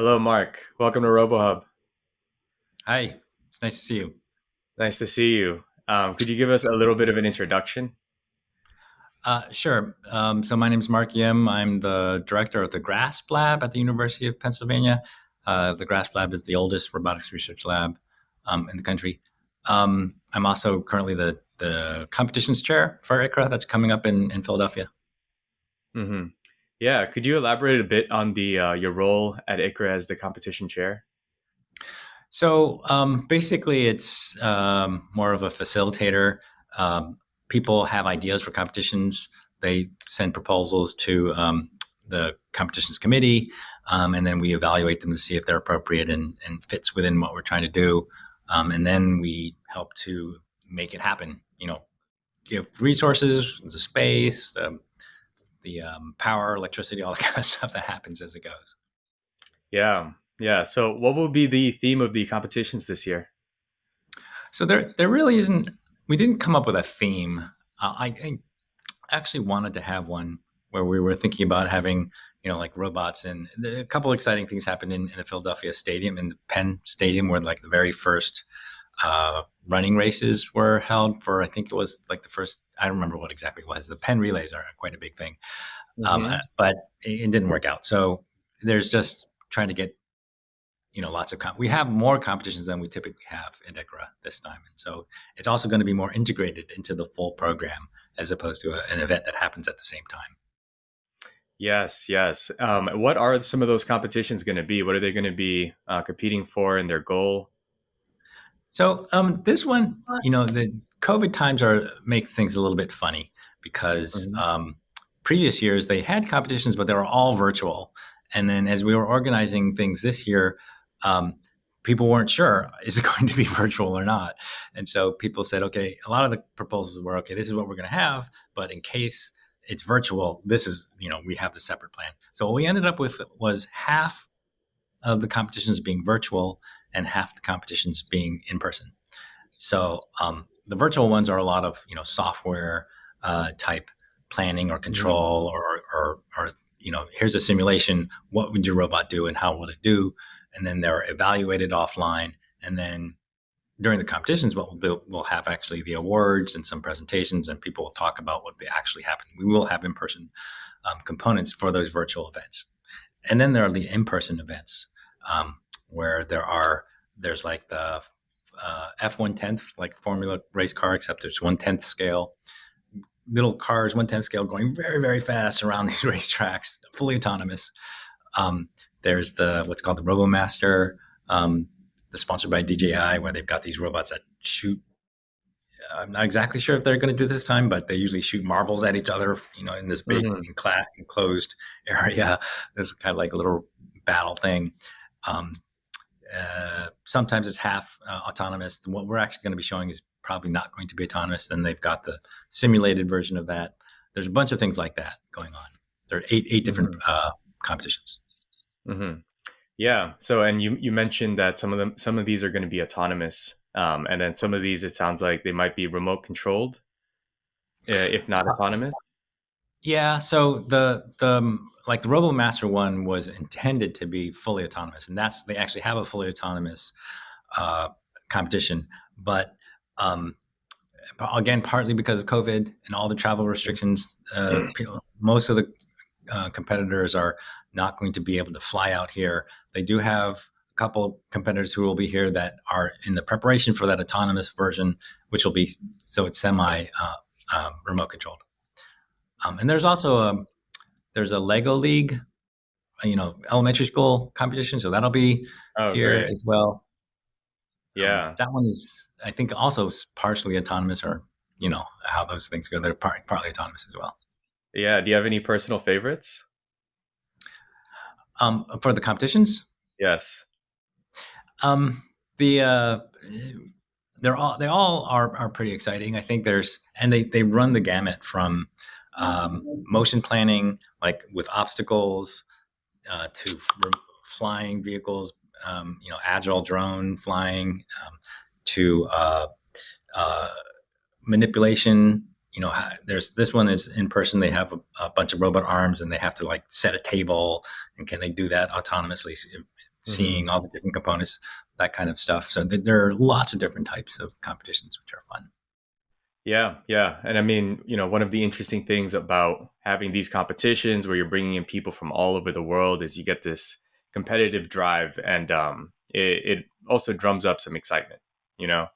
Hello, Mark. Welcome to RoboHub. Hi, it's nice to see you. Nice to see you. Um, could you give us a little bit of an introduction? Uh, sure. Um, so my name is Mark Yim. I'm the director of the GRASP Lab at the University of Pennsylvania. Uh, the GRASP Lab is the oldest robotics research lab um, in the country. Um, I'm also currently the, the competitions chair for ICRA that's coming up in, in Philadelphia. Mm-hmm. Yeah. Could you elaborate a bit on the uh, your role at ICRA as the competition chair? So um, basically, it's um, more of a facilitator. Um, people have ideas for competitions. They send proposals to um, the competitions committee, um, and then we evaluate them to see if they're appropriate and, and fits within what we're trying to do. Um, and then we help to make it happen. You know, give resources, the space, the, the power, electricity, all the kind of stuff that happens as it goes. Yeah, yeah. So, what will be the theme of the competitions this year? So there, there really isn't. We didn't come up with a theme. Uh, I, I, actually wanted to have one where we were thinking about having, you know, like robots. And a couple exciting things happened in, in the Philadelphia Stadium, in the Penn Stadium, where like the very first uh, running races were held for. I think it was like the first. I don't remember what exactly it was. The Penn Relays are quite a big thing, um, mm-hmm. um, but it, it didn't work out. So there's just trying to get you know lots of comp- we have more competitions than we typically have in ICRA this time. And so it's also going to be more integrated into the full program as opposed to a, an event that happens at the same time. Yes yes. Um, what are some of those competitions going to be? What are they going to be uh, competing for and their goal? So um, this one you know the covid times are make things a little bit funny because mm-hmm. um, previous years they had competitions but they were all virtual. And then as we were organizing things this year um, people weren't sure is it going to be virtual or not? And so people said okay a lot of the proposals were okay this is what we're going to have but in case it's virtual this is you know we have the separate plan. So what we ended up with was half of the competitions being virtual and half the competitions being in person. So um, the virtual ones are a lot of you know software uh, type planning or mm-hmm. control or, or, or you know here's a simulation what would your robot do and how will it do and then they're evaluated offline. And then during the competitions, what we'll do, we'll have actually the awards and some presentations, and people will talk about what they actually happened. We will have in-person um, components for those virtual events, and then there are the in-person events um, where there are there's like the uh, F one tenth like Formula race car, except it's one tenth scale. Little cars, one tenth scale, going very very fast around these racetracks, fully autonomous. Um, there's the what's called the RoboMaster, um, the sponsored by DJI, where they've got these robots that shoot. I'm not exactly sure if they're going to do this time, but they usually shoot marbles at each other, you know, in this big mm-hmm. enclosed area. There's kind of like a little battle thing. Um, uh, sometimes it's half uh, autonomous. What we're actually going to be showing is probably not going to be autonomous. Then they've got the simulated version of that. There's a bunch of things like that going on. There are eight eight different mm-hmm. uh, competitions. Mm-hmm. Yeah. So, and you you mentioned that some of them some of these are going to be autonomous, um, and then some of these it sounds like they might be remote controlled, uh, if not uh, autonomous. Yeah. So the the um, like the RoboMaster one was intended to be fully autonomous, and that's they actually have a fully autonomous uh, competition, but um, again, partly because of COVID and all the travel restrictions, uh, people, most of the uh, competitors are not going to be able to fly out here. They do have a couple competitors who will be here that are in the preparation for that autonomous version, which will be so it's semi uh, um, remote controlled. Um, and there's also a there's a Lego League, you know, elementary school competition, so that'll be oh, here great. as well. Yeah, um, that one is I think also partially autonomous, or you know how those things go. They're part, partly autonomous as well. Yeah. Do you have any personal favorites? Um, for the competitions? Yes. Um, the uh, they're all they all are are pretty exciting. I think there's and they they run the gamut from um, motion planning, like with obstacles, uh, to flying vehicles, um, you know, agile drone flying, um, to uh, uh, manipulation you know, there's this one is in person. They have a, a, bunch of robot arms and they have to like set a table. And can they do that autonomously seeing all the different components, that kind of stuff. So th- there are lots of different types of competitions which are fun. Yeah, yeah. And I mean, you know, one of the interesting things about having these competitions where you're bringing in people from all over the world is you get this competitive drive and um, it, it also drums up some excitement, you know,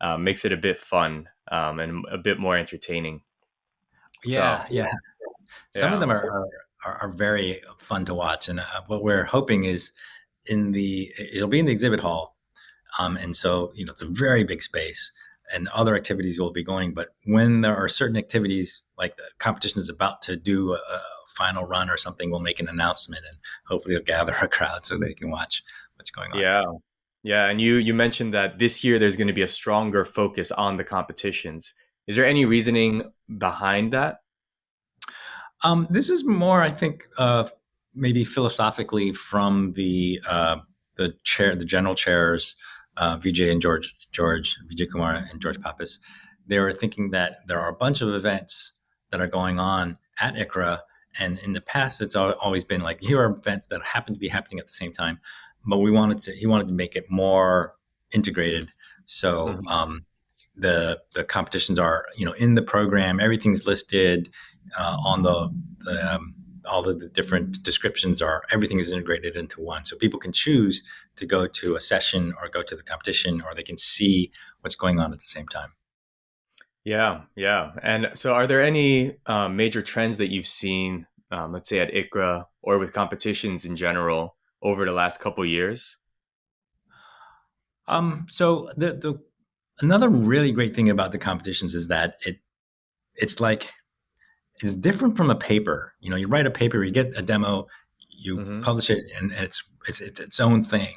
uh, makes it a bit fun um, and a bit more entertaining. Yeah, so, yeah. Some yeah. of them are, are, are, very fun to watch. And uh, what we're hoping is in the, it'll be in the exhibit hall. Um, and so, you know, it's a very big space and other activities will be going. But when there are certain activities, like the competition is about to do a, a final run or something, we'll make an announcement and hopefully it'll gather a crowd so they can watch what's going on. Yeah. Yeah. And you, you mentioned that this year there's going to be a stronger focus on the competitions. Is there any reasoning behind that? Um, this is more, I think, uh, maybe philosophically from the uh, the chair, the general chairs uh, Vijay and George, George Vijay Kumar and George Pappas, they were thinking that there are a bunch of events that are going on at ICRA, and in the past, it's always been like here are events that happen to be happening at the same time, but we wanted to he wanted to make it more integrated. So mm-hmm. um, the the competitions are you know in the program, everything's listed uh, on the the um, all of the different descriptions are everything is integrated into one. So people can choose to go to a session or go to the competition or they can see what's going on at the same time. Yeah yeah. And so are there any um, major trends that you've seen um, let's say at ICRA or with competitions in general over the last couple years? Um, so the, the another really great thing about the competitions is that it it's like is different from a paper. You know, you write a paper, you get a demo, you mm-hmm. publish it, and, and it's, it's it's its own thing.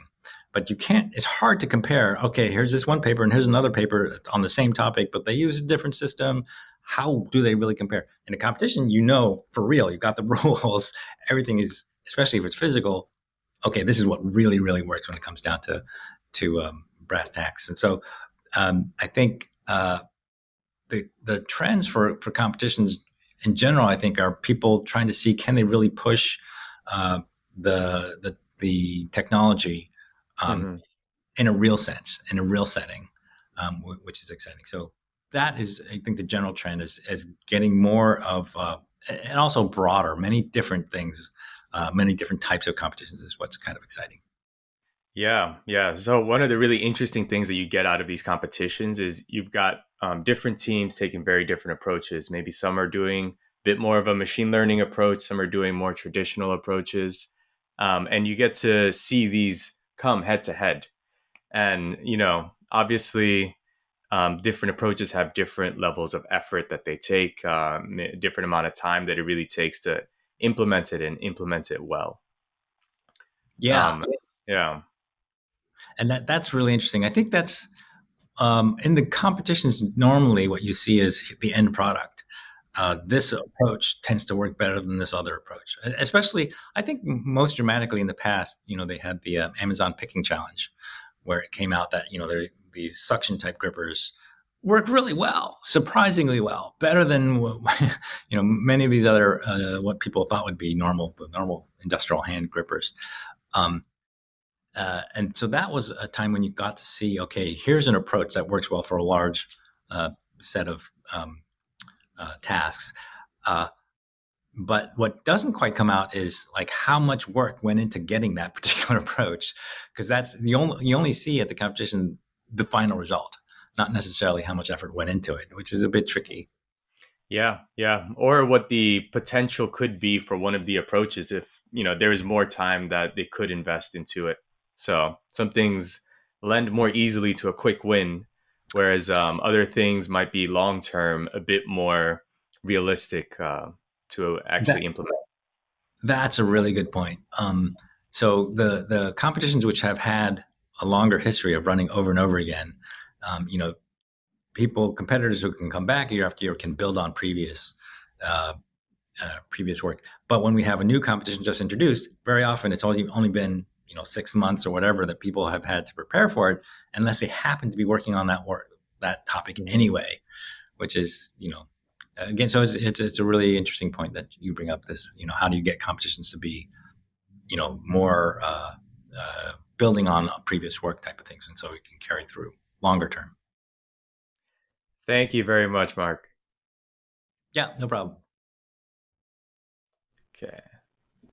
But you can't. It's hard to compare. Okay, here's this one paper, and here's another paper on the same topic, but they use a different system. How do they really compare? In a competition, you know for real. You got the rules. Everything is, especially if it's physical. Okay, this is what really really works when it comes down to to um, brass tacks. And so, um, I think uh, the the trends for for competitions in general, I think are people trying to see can they really push uh, the, the the technology um, mm-hmm. in a real sense, in a real setting, um, w- which is exciting. So that is, I think, the general trend is is getting more of uh, and also broader, many different things, uh, many different types of competitions is what's kind of exciting. Yeah, yeah. So one of the really interesting things that you get out of these competitions is you've got um, different teams taking very different approaches. Maybe some are doing a bit more of a machine learning approach, some are doing more traditional approaches, um, and you get to see these come head to head. And you know, obviously, um, different approaches have different levels of effort that they take, um, different amount of time that it really takes to implement it and implement it well. Yeah, um, yeah, and that that's really interesting. I think that's um, in the competitions, normally what you see is the end product. Uh, this approach tends to work better than this other approach. Especially, I think most dramatically in the past, you know, they had the uh, Amazon picking challenge, where it came out that you know there these suction type grippers work really well, surprisingly well, better than you know many of these other uh, what people thought would be normal the normal industrial hand grippers. Um, uh, and so that was a time when you got to see, okay, here's an approach that works well for a large uh, set of um, uh, tasks. Uh, but what doesn't quite come out is like how much work went into getting that particular approach, because that's the only you only see at the competition the final result, not necessarily how much effort went into it, which is a bit tricky. Yeah, yeah, or what the potential could be for one of the approaches if you know there is more time that they could invest into it. So some things lend more easily to a quick win, whereas um, other things might be long term, a bit more realistic uh, to actually that, implement. That's a really good point. Um, so the the competitions which have had a longer history of running over and over again, um, you know, people competitors who can come back year after year can build on previous. Uh, uh, previous work, but when we have a new competition just introduced, very often it's only only been you know six months or whatever that people have had to prepare for it unless they happen to be working on that work that topic mm-hmm. anyway which is you know again so it's, it's, it's a really interesting point that you bring up this you know how do you get competitions to be you know more uh, uh, building on previous work type of things, and so we can carry through longer term. Thank you very much, Mark. Yeah, no problem.